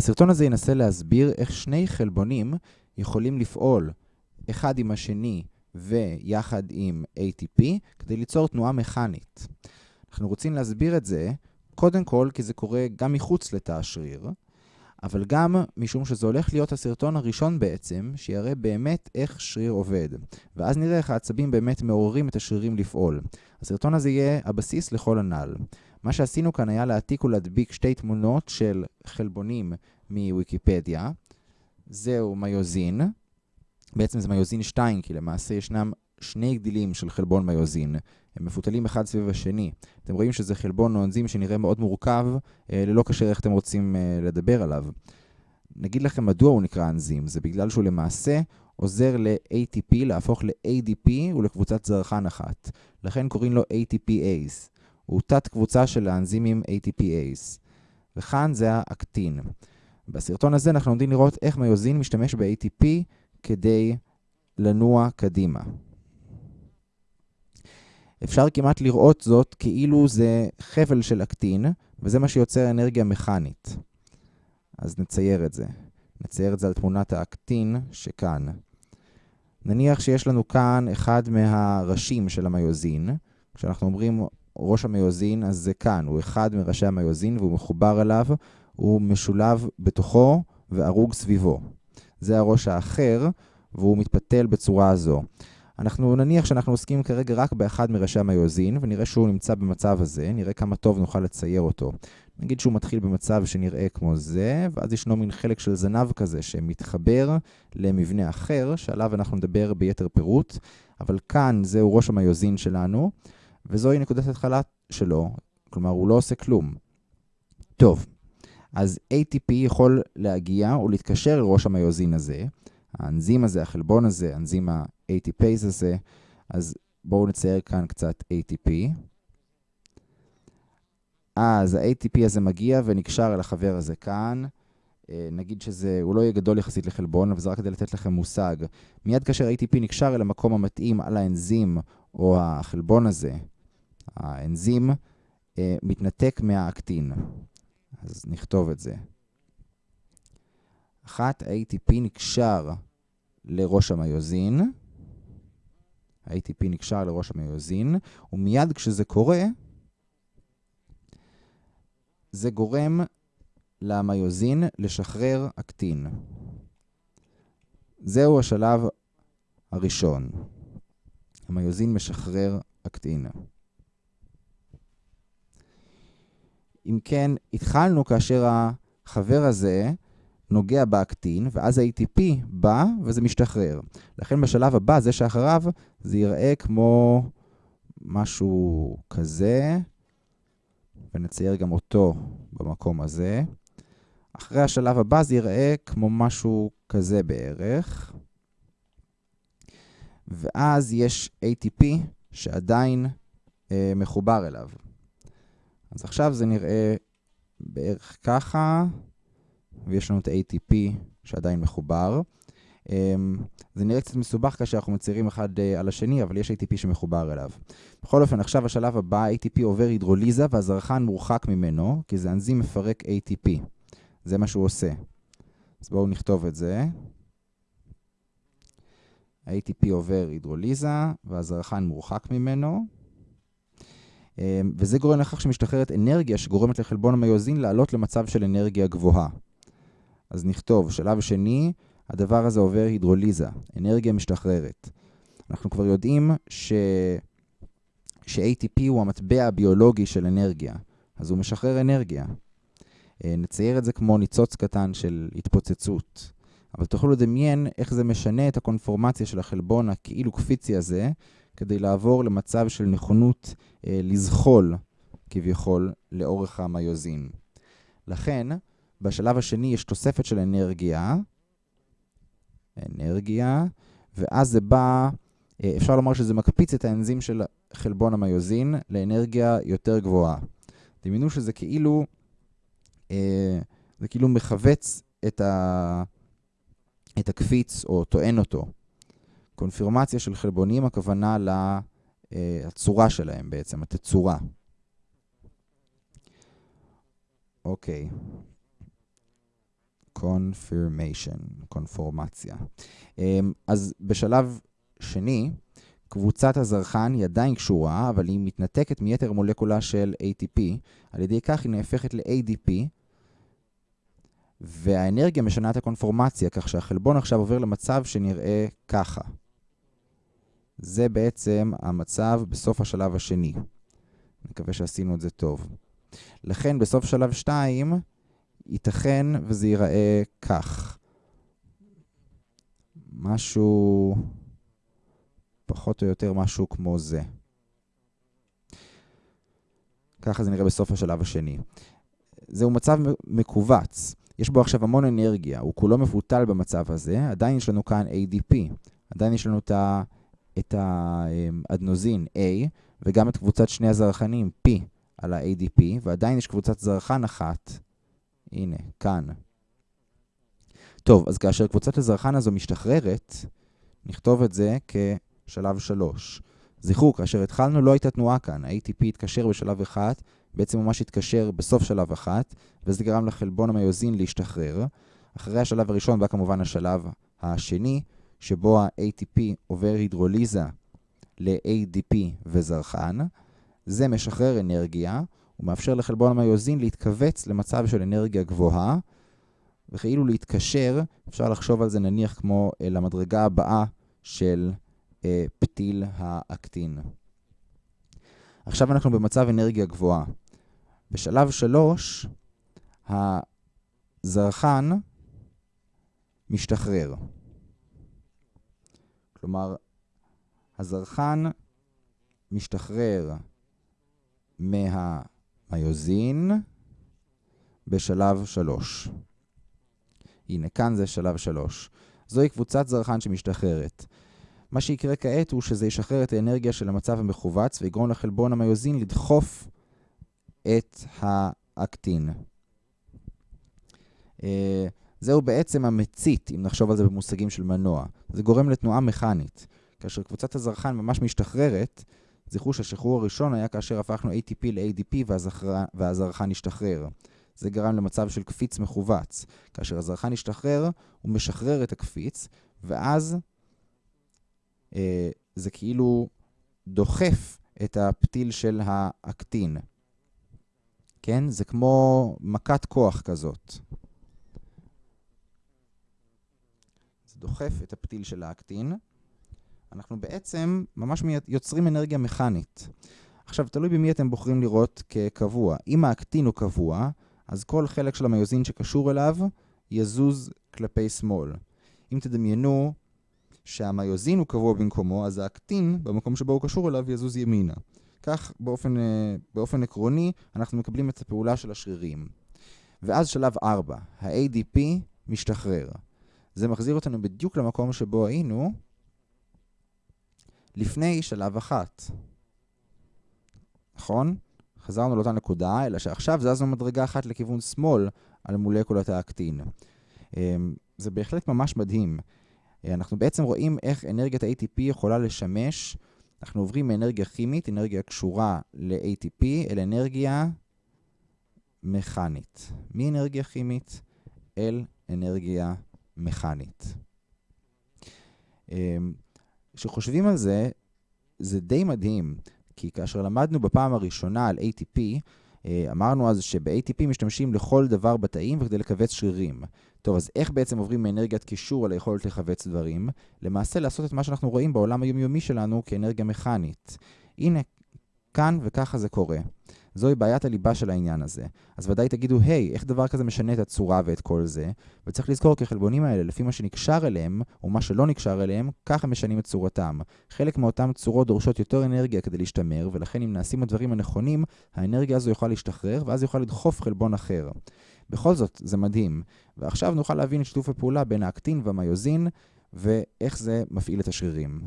הסרטון הזה ינסה להסביר איך שני חלבונים יכולים לפעול אחד עם השני ויחד עם ATP כדי ליצור תנועה מכנית. אנחנו רוצים להסביר את זה קודם כל כי זה קורה גם מחוץ לתא השריר, אבל גם משום שזה הולך להיות הסרטון הראשון בעצם, שיראה באמת איך שריר עובד. ואז נראה איך העצבים באמת מעוררים את השרירים לפעול. הסרטון הזה יהיה הבסיס לכל הנ"ל. מה שעשינו כאן היה להעתיק ולהדביק שתי תמונות של חלבונים מוויקיפדיה. זהו מיוזין. בעצם זה מיוזין 2, כי למעשה ישנם שני גדילים של חלבון מיוזין. הם מפותלים אחד סביב השני. אתם רואים שזה חלבון או אנזים שנראה מאוד מורכב, אה, ללא קשר איך אתם רוצים אה, לדבר עליו. נגיד לכם מדוע הוא נקרא אנזים, זה בגלל שהוא למעשה עוזר ל-ATP להפוך ל-ADP ולקבוצת זרחן אחת. לכן קוראים לו ATPase. הוא תת קבוצה של האנזימים ATPase. וכאן זה האקטין. בסרטון הזה אנחנו עומדים לראות איך מיוזין משתמש ב-ATP כדי לנוע קדימה. אפשר כמעט לראות זאת כאילו זה חבל של אקטין, וזה מה שיוצר אנרגיה מכנית. אז נצייר את זה. נצייר את זה על תמונת האקטין שכאן. נניח שיש לנו כאן אחד מהראשים של המיוזין. כשאנחנו אומרים ראש המיוזין, אז זה כאן. הוא אחד מראשי המיוזין והוא מחובר אליו, הוא משולב בתוכו וערוג סביבו. זה הראש האחר, והוא מתפתל בצורה הזו. אנחנו נניח שאנחנו עוסקים כרגע רק באחד מראשי המיוזין, ונראה שהוא נמצא במצב הזה, נראה כמה טוב נוכל לצייר אותו. נגיד שהוא מתחיל במצב שנראה כמו זה, ואז ישנו מין חלק של זנב כזה שמתחבר למבנה אחר, שעליו אנחנו נדבר ביתר פירוט, אבל כאן זהו ראש המיוזין שלנו, וזוהי נקודת התחלה שלו, כלומר הוא לא עושה כלום. טוב, אז ATP יכול להגיע או להתקשר לראש המיוזין הזה, האנזים הזה, החלבון הזה, אנזים ה-ATPase הזה, אז בואו נצייר כאן קצת ATP. אז ה-ATP הזה מגיע ונקשר אל החבר הזה כאן. נגיד שזה, הוא לא יהיה גדול יחסית לחלבון, אבל זה רק כדי לתת לכם מושג. מיד כאשר ATP נקשר אל המקום המתאים על האנזים או החלבון הזה, האנזים מתנתק מהאקטין. אז נכתוב את זה. אחת, ה-ATP נקשר לראש המיוזין. ה-ATP נקשר לראש המיוזין, ומיד כשזה קורה, זה גורם למיוזין לשחרר אקטין. זהו השלב הראשון. המיוזין משחרר אקטין. אם כן, התחלנו כאשר החבר הזה נוגע באקטין, ואז ה-ATP בא וזה משתחרר. לכן בשלב הבא, זה שאחריו, זה ייראה כמו משהו כזה, ונצייר גם אותו במקום הזה. אחרי השלב הבא זה ייראה כמו משהו כזה בערך. ואז יש ATP שעדיין אה, מחובר אליו. אז עכשיו זה נראה בערך ככה. ויש לנו את ה-ATP שעדיין מחובר. אמ, זה נראה קצת מסובך כאשר אנחנו מציירים אחד אה, על השני, אבל יש ATP שמחובר אליו. בכל אופן, עכשיו השלב הבא, ATP עובר הידרוליזה והזרחן מורחק ממנו, כי זה אנזים מפרק ATP. זה מה שהוא עושה. אז בואו נכתוב את זה. ה-ATP עובר הידרוליזה והזרחן מורחק ממנו. אמ, וזה גורם לכך שמשתחררת אנרגיה שגורמת לחלבון המיוזין לעלות למצב של אנרגיה גבוהה. אז נכתוב, שלב שני, הדבר הזה עובר הידרוליזה, אנרגיה משתחררת. אנחנו כבר יודעים ש... ש-ATP הוא המטבע הביולוגי של אנרגיה, אז הוא משחרר אנרגיה. אה, נצייר את זה כמו ניצוץ קטן של התפוצצות. אבל תוכלו לדמיין איך זה משנה את הקונפורמציה של החלבון הכאילו קפיצי הזה, כדי לעבור למצב של נכונות אה, לזחול, כביכול, לאורך המיוזין. לכן, בשלב השני יש תוספת של אנרגיה, אנרגיה, ואז זה בא, אה, אפשר לומר שזה מקפיץ את האנזים של חלבון המיוזין לאנרגיה יותר גבוהה. דמיינו שזה כאילו, אה, זה כאילו מכווץ את, ה, את הקפיץ או טוען אותו. קונפירמציה של חלבונים, הכוונה לצורה שלהם בעצם, התצורה. אוקיי. confirmation, קונפורמציה. אמ, אז בשלב שני, קבוצת הזרחן היא עדיין קשורה, אבל היא מתנתקת מיתר מולקולה של ATP. על ידי כך היא נהפכת ל-ADP, והאנרגיה משנה את הקונפורמציה, כך שהחלבון עכשיו עובר למצב שנראה ככה. זה בעצם המצב בסוף השלב השני. אני מקווה שעשינו את זה טוב. לכן בסוף שלב 2, ייתכן וזה ייראה כך. משהו, פחות או יותר משהו כמו זה. ככה זה נראה בסוף השלב השני. זהו מצב מכווץ. יש בו עכשיו המון אנרגיה, הוא כולו מבוטל במצב הזה, עדיין יש לנו כאן ADP, עדיין יש לנו את האדנוזין A, וגם את קבוצת שני הזרחנים P על ה-ADP, ועדיין יש קבוצת זרחן אחת, הנה, כאן. טוב, אז כאשר קבוצת הזרחן הזו משתחררת, נכתוב את זה כשלב 3. זכרו, כאשר התחלנו לא הייתה תנועה כאן, ה-ATP התקשר בשלב 1, בעצם ממש התקשר בסוף שלב 1, וזה גרם לחלבון המיוזין להשתחרר. אחרי השלב הראשון בא כמובן השלב השני, שבו ה-ATP עובר הידרוליזה ל-ADP וזרחן. זה משחרר אנרגיה, ומאפשר לחלבון המיוזין להתכווץ למצב של אנרגיה גבוהה, וכאילו להתקשר, אפשר לחשוב על זה נניח כמו אה, למדרגה הבאה של אה, פתיל האקטין. עכשיו אנחנו במצב אנרגיה גבוהה. בשלב 3, הזרחן משתחרר. כלומר, הזרחן משתחרר מהמיוזין בשלב 3. הנה, כאן זה שלב 3. זוהי קבוצת זרחן שמשתחררת. מה שיקרה כעת הוא שזה ישחרר את האנרגיה של המצב המכווץ ויגרום לחלבון המיוזין לדחוף את האקטין. אה, זהו בעצם המצית, אם נחשוב על זה במושגים של מנוע. זה גורם לתנועה מכנית. כאשר קבוצת הזרחן ממש משתחררת, זכרו שהשחרור הראשון היה כאשר הפכנו ATP ל-ADP והזרחן השתחרר. זה גרם למצב של קפיץ מכווץ. כאשר הזרחן השתחרר, הוא משחרר את הקפיץ, ואז זה כאילו דוחף את הפתיל של האקטין. כן? זה כמו מכת כוח כזאת. זה דוחף את הפתיל של האקטין. אנחנו בעצם ממש יוצרים אנרגיה מכנית. עכשיו, תלוי במי אתם בוחרים לראות כקבוע. אם האקטין הוא קבוע, אז כל חלק של המיוזין שקשור אליו יזוז כלפי שמאל. אם תדמיינו שהמיוזין הוא קבוע במקומו, אז האקטין, במקום שבו הוא קשור אליו, יזוז ימינה. כך, באופן, אה, באופן עקרוני, אנחנו מקבלים את הפעולה של השרירים. ואז שלב 4, ה-ADP משתחרר. זה מחזיר אותנו בדיוק למקום שבו היינו לפני שלב 1. נכון? חזרנו לאותה נקודה, אלא שעכשיו זזנו מדרגה אחת לכיוון שמאל על מולקולת האקטין. אמ, זה בהחלט ממש מדהים. אה, אנחנו בעצם רואים איך אנרגיית ה-ATP יכולה לשמש, אנחנו עוברים מאנרגיה כימית, אנרגיה קשורה ל-ATP, אל אנרגיה מכנית. מאנרגיה כימית אל אנרגיה מכנית. אמ, כשחושבים על זה, זה די מדהים. כי כאשר למדנו בפעם הראשונה על ATP, אה, אמרנו אז שב-ATP משתמשים לכל דבר בתאים וכדי לכווץ שרירים. טוב, אז איך בעצם עוברים מאנרגיית קישור על היכולת לכווץ דברים? למעשה לעשות את מה שאנחנו רואים בעולם היומיומי שלנו כאנרגיה מכנית. הנה, כאן וככה זה קורה. זוהי בעיית הליבה של העניין הזה. אז ודאי תגידו, היי, איך דבר כזה משנה את הצורה ואת כל זה? וצריך לזכור כי החלבונים האלה, לפי מה שנקשר אליהם, או מה שלא נקשר אליהם, ככה משנים את צורתם. חלק מאותן צורות דורשות יותר אנרגיה כדי להשתמר, ולכן אם נעשים הדברים הנכונים, האנרגיה הזו יכולה להשתחרר, ואז יוכל לדחוף חלבון אחר. בכל זאת, זה מדהים. ועכשיו נוכל להבין את שיתוף הפעולה בין האקטין והמיוזין, ואיך זה מפעיל את השרירים.